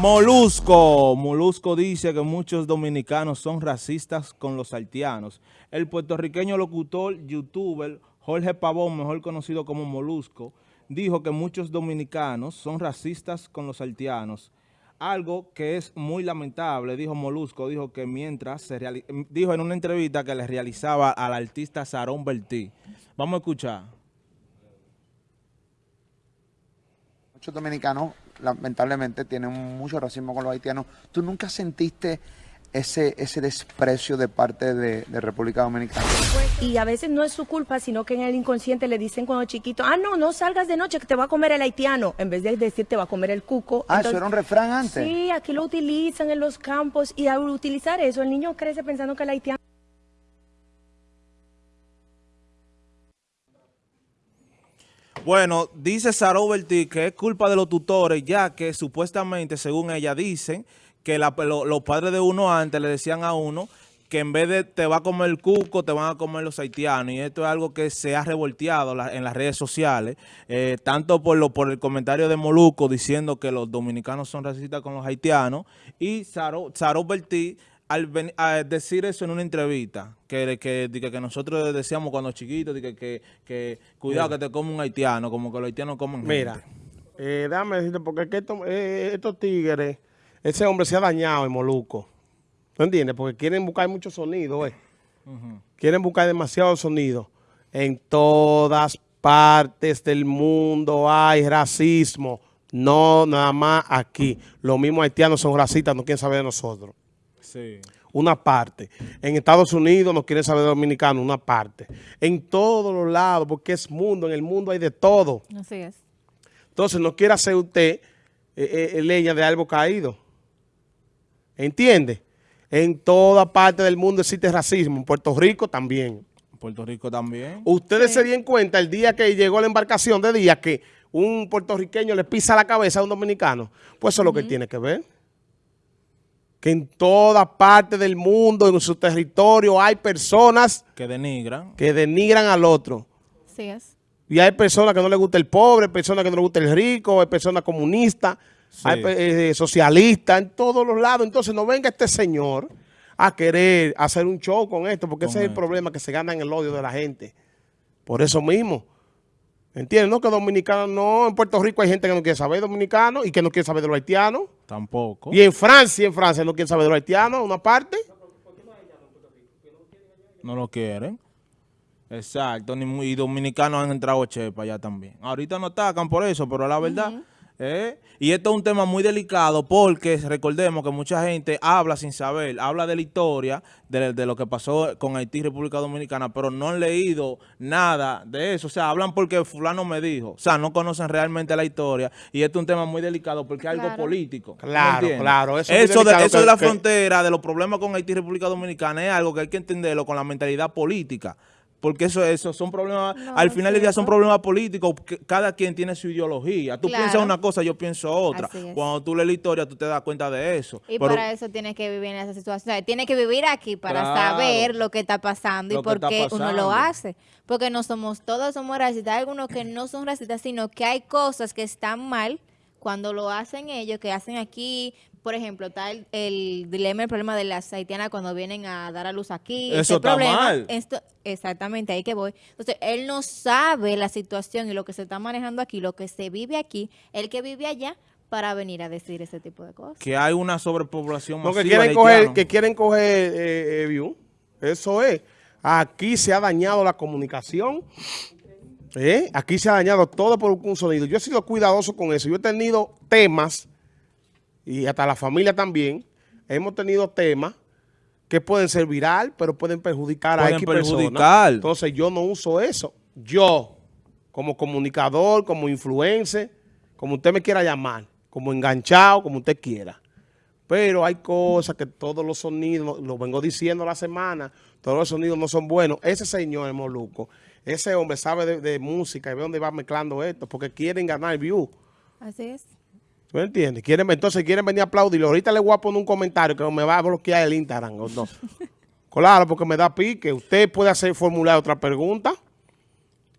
Molusco. Molusco dice que muchos dominicanos son racistas con los haitianos. El puertorriqueño locutor, youtuber Jorge Pavón, mejor conocido como Molusco, dijo que muchos dominicanos son racistas con los haitianos. Algo que es muy lamentable, dijo Molusco, dijo que mientras se dijo en una entrevista que le realizaba al artista Sarón Bertí. Vamos a escuchar. Muchos dominicanos lamentablemente tienen mucho racismo con los haitianos. ¿Tú nunca sentiste ese, ese desprecio de parte de, República Dominicana? Y a veces no es su culpa, sino que en el inconsciente le dicen cuando chiquito, ah, no, no salgas de noche que te va a comer el haitiano, en vez de decir te va a comer el cuco. Ah, eso era un refrán antes. Sí, aquí lo utilizan en los campos y al utilizar eso el niño crece pensando que el haitiano... Bueno, dice Sara Bertí que es culpa de los tutores, ya que supuestamente, según ella dicen, que los padres de uno antes le decían a uno que en vez de te va a comer el cuco, te van a comer los haitianos. Y esto es algo que se ha revolteado en las redes sociales, eh, tanto por, lo, por el comentario de Moluco diciendo que los dominicanos son racistas con los haitianos, y Saro, Saro Bertí al, decir eso en una entrevista, que, que, que, nosotros decíamos cuando chiquitos, que, que, que cuidado que te come un haitiano, como que los haitianos comen Mira, eh, déjame decirte, porque eh, estos tigres, ese hombre se ha dañado en Moluco. ¿No entiendes? Porque quieren buscar mucho sonido, eh. Quieren buscar demasiado sonido. En todas partes del mundo hay racismo. No nada más aquí. Los mismos haitianos son racistas, no quieren saber de nosotros. Una parte. En Estados Unidos no quieren saber de dominicano, una parte. En todos los lados, porque es mundo, en el mundo hay de todo. Así es. Entonces no quiere hacer usted eh, eh, leña de algo caído. ¿Entiende? En toda parte del mundo existe racismo. En Puerto Rico también. En Puerto Rico también. Ustedes se dieron cuenta el día que llegó la embarcación de día que un puertorriqueño le pisa la cabeza a un dominicano. Pues eso es lo que tiene que ver que en toda parte del mundo, en su territorio, hay personas que denigran que denigran al otro. Sí es. Y hay personas que no les gusta el pobre, personas que no les gusta el rico, hay personas comunistas, hay eh, socialistas, en todos los lados. Entonces no venga este señor a querer hacer un show con esto, porque ese es el problema que se gana en el odio de la gente. Por eso mismo. ¿Entiendes? No que dominicano no, en Puerto Rico hay gente que no quiere saber dominicano y que no quiere saber de los haitianos. Tampoco. Y en Francia, en Francia no quieren saber de los haitianos, una parte. No lo quieren. Exacto, y dominicanos han entrado chepa allá también. Ahorita no atacan por eso, pero la verdad... ¿Eh? Y esto es un tema muy delicado porque recordemos que mucha gente habla sin saber, habla de la historia, de, lo que pasó con Haití y República Dominicana, pero no han leído nada de eso. O sea, hablan porque fulano me dijo. O sea, no conocen realmente la historia. Y esto es un tema muy delicado porque es algo político. Claro, claro. Eso, de, eso de la frontera, de los problemas con Haití y República Dominicana es algo que hay que entenderlo con la mentalidad política porque eso, eso son problemas, al final del día son problemas políticos, cada quien tiene su ideología. Tú piensas una cosa, yo pienso otra. Cuando tú lees la historia, tú te das cuenta de eso. Y para eso tienes que vivir en esa situación. Tienes que vivir aquí para saber lo que está pasando y por qué uno lo hace. Porque no somos todos somos racistas, hay algunos que no son racistas, sino que hay cosas que están mal cuando lo hacen ellos, que hacen aquí, por ejemplo, está el, dilema, el problema de las haitianas cuando vienen a dar a luz aquí. Eso está mal. Esto, exactamente, ahí que voy. Entonces, él no sabe la situación y lo que se está manejando aquí, lo que se vive aquí, el que vive allá, para venir a decir ese tipo de cosas. Que hay una sobrepoblación masiva que quieren coger, Que quieren coger eh, eh, view. Eso es. Aquí se ha dañado la comunicación. ¿Eh? Aquí se ha dañado todo por un sonido. Yo he sido cuidadoso con eso. Yo he tenido temas y hasta la familia también, hemos tenido temas que pueden ser viral, pero pueden perjudicar a X perjudicar. Entonces yo no uso eso. Yo, como comunicador, como influencer, como usted me quiera llamar, como enganchado, como usted quiera. Pero hay cosas que todos los sonidos, lo vengo diciendo la semana, todos los sonidos no son buenos. Ese señor es Moluco, ese hombre sabe de, de música y ve dónde va mezclando esto, porque quieren ganar view. Así es. ¿Tú entiendes? Quieren, entonces quieren venir a aplaudir. Ahorita le voy a poner un comentario que me va a bloquear el Instagram. no. claro, porque me da pique. Usted puede hacer formular otra pregunta.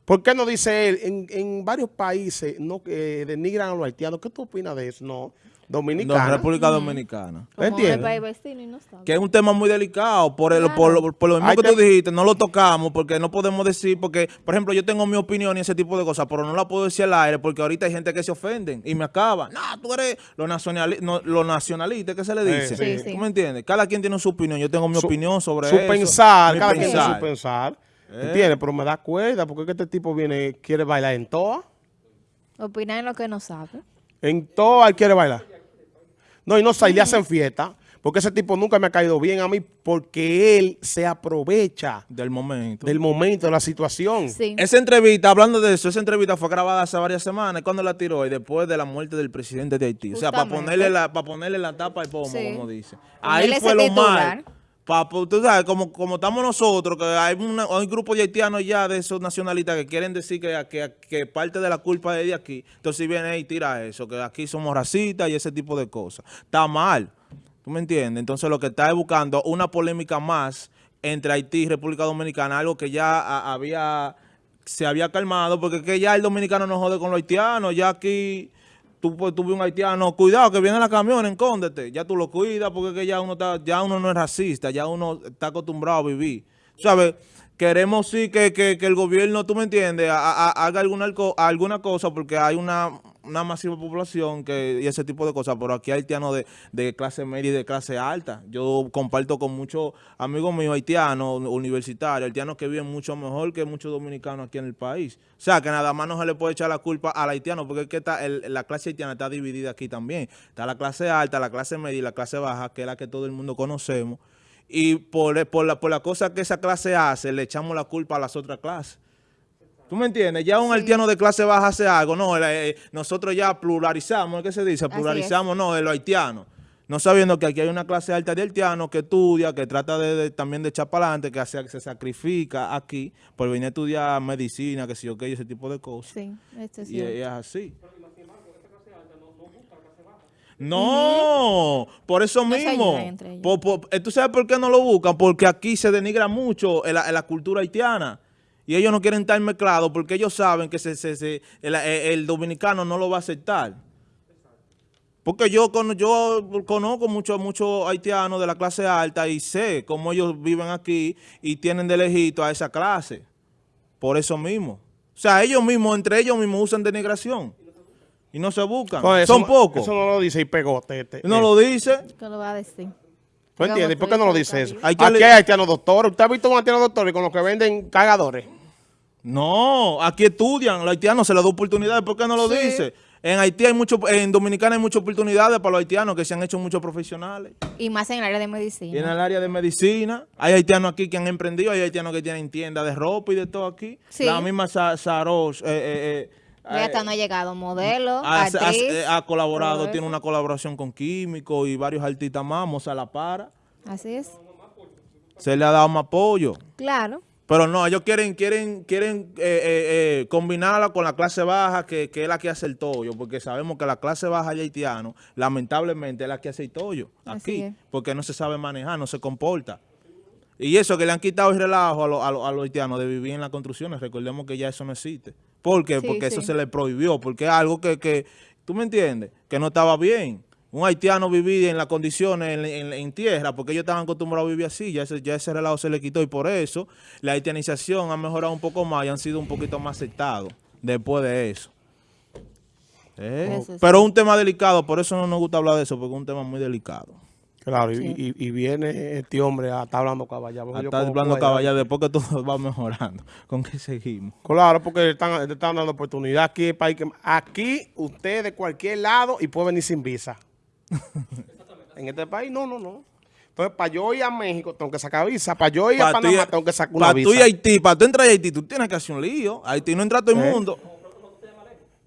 ¿Por qué no dice él? En, varios países no denigran a los haitianos. ¿Qué tú opinas de eso? No. Dominicana. No, República Dominicana. Un ¿Entiendes? país vecino y no sabe. Que es un tema muy delicado, por, el, Claro. por, lo- por lo mismo que tú que- dijiste, no lo tocamos porque no podemos decir, porque, por ejemplo, yo tengo mi opinión y ese tipo de cosas, pero no la puedo decir al aire porque ahorita hay gente que se ofenden y me acaba. No, tú eres lo, nacionali no, lo nacionalista, ¿qué se le dice? Sí, sí. ¿Tú me entiendes? Cada quien tiene su opinión, yo tengo mi Su- opinión sobre su eso. pensar, mi cada quien tiene pensar. su pensar. Eh. ¿Entiendes? Pero me da cuerda porque es que este tipo viene, quiere bailar en toa. Opinan en lo que no sabe. En toa él quiere bailar. No, y no sé, y le hacen fiesta. Porque ese tipo nunca me ha caído bien a mí porque él se aprovecha Del momento. del momento, de la situación. Sí. Esa entrevista, hablando de eso, esa entrevista fue grabada hace varias semanas. ¿Cuándo la tiró? Y después de la muerte del presidente de Haití. O sea, para ponerle la, para ponerle la tapa al pomo, Sí. como dice. Ahí fue lo titular. mal. Pa- pa- tú sabes, como, como estamos nosotros, que hay, una- hay un grupo de haitianos ya de esos nacionalistas que quieren decir que, que, que parte de la culpa es de aquí. Entonces viene y tira eso, que aquí somos racistas y ese tipo de cosas. Está mal. ¿Tú me entiendes? Entonces lo que está es buscando una polémica más entre Haití y República Dominicana, algo que ya había se había calmado, porque que ya el dominicano no jode con los haitianos, ya aquí tú, tú ves un haitiano, cuidado que viene la camión, escóndete, ya tú lo cuidas, porque que ya uno está, ya uno no es racista, ya uno está acostumbrado a vivir. ¿Sabes? Queremos sí que, que- que el gobierno, tú me entiendes, ha- haga alguna, alguna cosa, porque hay una, una masiva población que, y ese tipo de cosas, pero aquí hay haitianos de, de clase media y de clase alta. Yo comparto con muchos amigos míos haitianos, universitarios, haitianos que viven mucho mejor que muchos dominicanos aquí en el país. O sea, que nada más no se le puede echar la culpa al haitiano, porque es que la clase haitiana está dividida aquí también. Está la clase alta, la clase media y la clase baja, que es la que todo el mundo conocemos. Y por, por, la, por la cosa que esa clase hace, le echamos la culpa a las otras clases. ¿Tú me entiendes? Ya un haitiano de clase baja hace algo. No, eh, nosotros ya pluralizamos, ¿qué se dice? Pluralizamos, no, de los haitianos. No sabiendo que aquí hay una clase alta de haitianos que estudia, que trata de, de- también de echar para adelante, que, hace, que se sacrifica aquí por venir a estudiar medicina, que sé yo qué, y ese tipo de cosas. Sí, esto es Y cierto. es así. No, por eso mismo. ayudan entre ellos. Por- por- eh, ¿Tú sabes por qué no lo buscan? Porque aquí se denigra mucho en la, en la cultura haitiana. Y ellos no quieren estar mezclados porque ellos saben que se, se- se- el, el dominicano no lo va a aceptar. Porque yo, con- yo conozco muchos muchos haitianos de la clase alta y sé cómo ellos viven aquí y tienen de lejito a esa clase. Por eso mismo. O sea, ellos mismos, entre ellos mismos usan denigración. Y no se buscan. Eso Son pocos. Eso no lo dice y pegote. Este, No eh. lo dice. ¿Qué lo va a decir? ¿Tú entiendes? ¿Por qué no lo dice eso? Hay que Aquí hay haitianos doctores. ¿Usted ha visto un haitiano doctor con los que venden cargadores? No, aquí estudian. Los haitianos se les da oportunidades. ¿Por qué no lo Sí. dice? En Haití hay mucho, en Dominicana hay muchas oportunidades para los haitianos que se han hecho muchos profesionales. Y más en el área de Y en medicina. el área de medicina, hay haitianos aquí que han emprendido, hay haitianos que tienen tiendas de ropa y de todo aquí. Sí. La misma Sa- Saros, eh, eh, eh, Ya hasta eh, no ha llegado modelo, ha, eh, ha colaborado, tiene una colaboración con Químico y varios artistas más, Moza La Para. Así es. Se le ha dado más apoyo. Claro. Pero no, ellos quieren quieren quieren eh, eh, eh, combinarla con la clase baja, que, que es la que hace el tollo, porque sabemos que la clase baja de haitiano, lamentablemente, es la que hace el tollo aquí, porque no se sabe manejar, no se comporta. Y eso que le han quitado el relajo a, los- a los- a los haitianos de vivir en las construcciones, recordemos que ya eso no existe. ¿Por qué? Sí, porque eso se le prohibió, porque es algo que, que, tú me entiendes, que no estaba bien. Un haitiano vivir en las condiciones en, en- en tierra, porque ellos estaban acostumbrados a vivir así, ya ese, ya ese relajo se le quitó y por eso la haitianización ha mejorado un poco más y han sido un poquito más aceptados después de eso. Eh, Eso sí. Pero un tema delicado, por eso no nos gusta hablar de eso, porque es un tema muy delicado. Claro, y, y- y viene este hombre a estar hablando caballado. Está como hablando caballado. caballero después que todo va mejorando. ¿Con qué seguimos? Claro, porque le están, le están dando oportunidad aquí, país que- aquí usted de cualquier lado y puede venir sin visa. en este país, no, no, no. Entonces, para yo ir a México, tengo que sacar visa. Para yo ir a Pa' Panamá, tengo que sacar una pa' visa. tú y Haití, para tú entrar a Haití, tú tienes que hacer un lío. Haití no entra todo el Eh. mundo.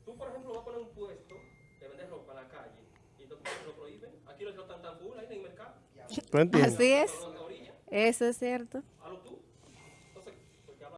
Tú, por ejemplo, vas a poner un puesto de vender ropa en la calle y entonces te lo prohíben. Aquí los están tan full ahí en el mercado. ¿Tú entiendes? Así es. Eso es cierto.